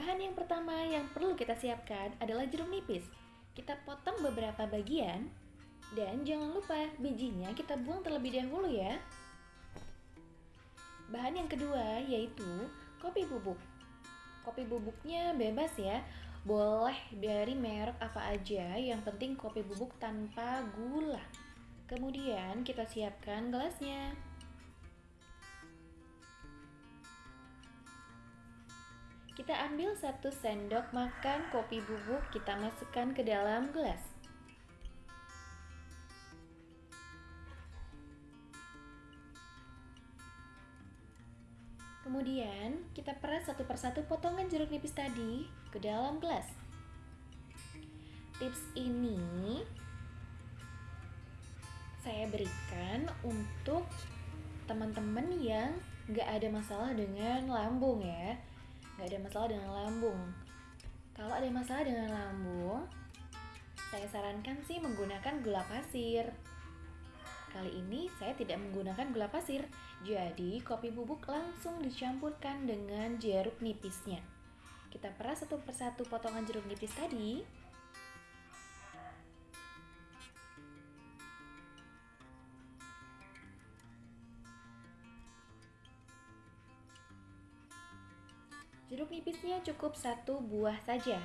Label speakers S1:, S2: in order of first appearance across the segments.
S1: Bahan yang pertama yang perlu kita siapkan adalah jeruk nipis. Kita potong beberapa bagian dan jangan lupa bijinya kita buang terlebih dahulu ya. Bahan yang kedua yaitu kopi bubuk. Kopi bubuknya bebas ya, boleh dari merek apa aja, yang penting kopi bubuk tanpa gula. Kemudian kita siapkan gelasnya. Kita ambil satu sendok makan kopi bubuk, kita masukkan ke dalam gelas. Kemudian, kita peras satu persatu potongan jeruk nipis tadi ke dalam gelas. Tips ini saya berikan untuk teman-teman yang gak ada masalah dengan lambung ya nggak ada masalah dengan lambung. Kalau ada masalah dengan lambung, saya sarankan sih menggunakan gula pasir. Kali ini saya tidak menggunakan gula pasir, jadi kopi bubuk langsung dicampurkan dengan jeruk nipisnya. Kita peras satu persatu potongan jeruk nipis tadi Jeruk nipisnya cukup satu buah saja.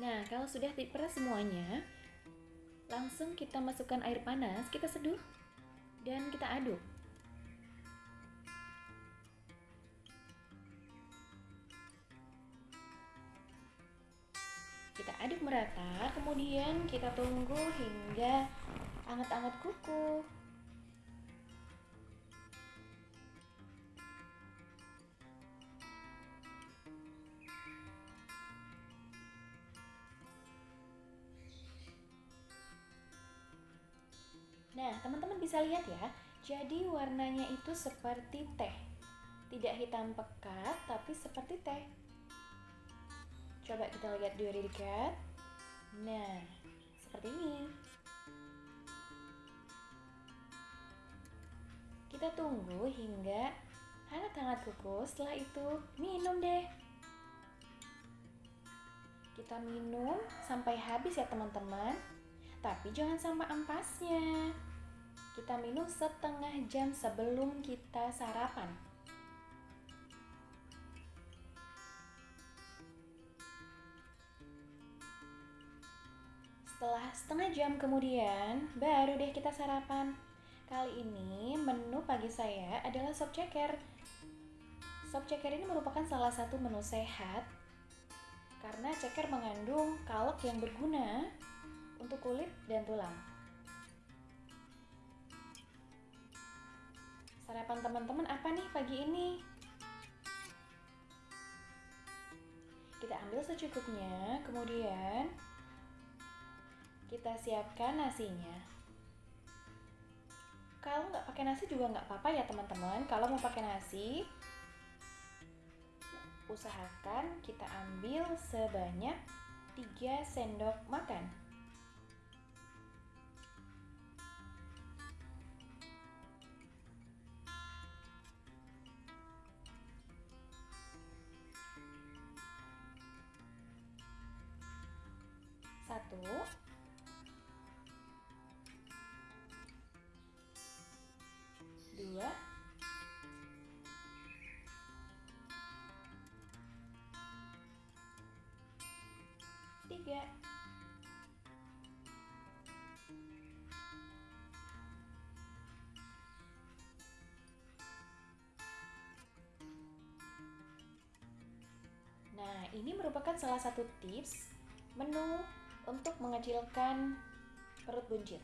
S1: Nah, kalau sudah diperas semuanya, langsung kita masukkan air panas, kita seduh dan kita aduk. Kita aduk merata, kemudian kita tunggu hingga anget-anget kuku. Nah, teman-teman bisa lihat ya, jadi warnanya itu seperti teh. Tidak hitam pekat, tapi seperti teh. Coba kita lihat dari dekat. Nah, seperti ini. Kita tunggu hingga hangat-hangat kuku, setelah itu minum deh. Kita minum sampai habis ya teman-teman. Tapi jangan sampai ampasnya. Kita minum setengah jam sebelum kita sarapan. Setelah setengah jam kemudian, baru deh kita sarapan. Kali ini menu pagi saya adalah sop ceker. Sop ceker ini merupakan salah satu menu sehat karena ceker mengandung kalok yang berguna untuk kulit dan tulang. Sarapan teman-teman apa nih pagi ini? Kita ambil secukupnya, kemudian kita siapkan nasinya. Kalau nggak pakai nasi juga nggak apa-apa ya teman-teman. Kalau mau pakai nasi, usahakan kita ambil sebanyak 3 sendok makan. Tiga. Nah, ini merupakan salah satu tips menu untuk mengecilkan perut buncit.